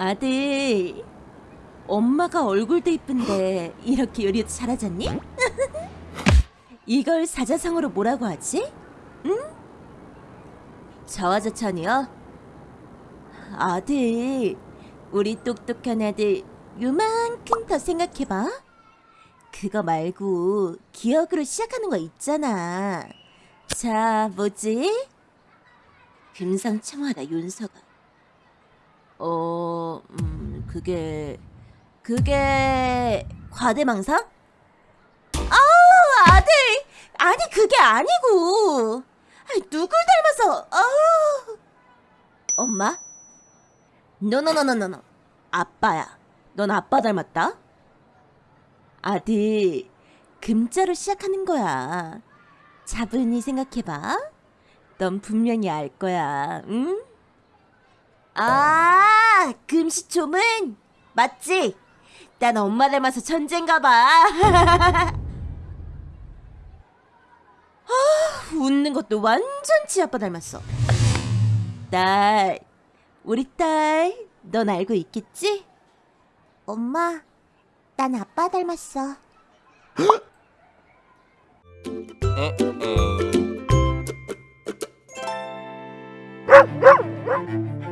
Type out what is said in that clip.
아들, 엄마가 얼굴도 이쁜데 이렇게 요리도 잘하잖니? 이걸 사자성어로 뭐라고 하지? 응? 저하저천이요? 아들, 우리 똑똑한 아들 요만큼 더 생각해봐. 그거 말고 기억으로 시작하는 거 있잖아. 자, 뭐지? 금상첨화다 윤서가. 그게 그게 과대망상? 아우 아들, 아니 그게 아니고, 아이, 누굴 닮아서? 아우, 엄마? 노노노노노노, 아빠야. 넌 아빠 닮았다. 아들, 금자로 시작하는 거야. 차분히 생각해봐. 넌 분명히 알 거야, 응? 아, 금시초문? 맞지? 난 엄마 닮아서 천재인가 봐. 아, 웃는 것도 완전 지아빠 닮았어. 딸, 우리 딸, 넌 알고 있겠지? 엄마, 난 아빠 닮았어. Uh-oh.